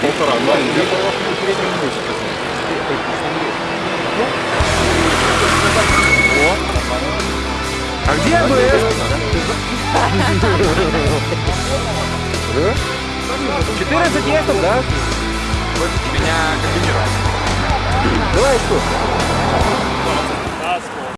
Полтора, два. А где АБС? 14 есть да? Меня комбинировал. Давай что?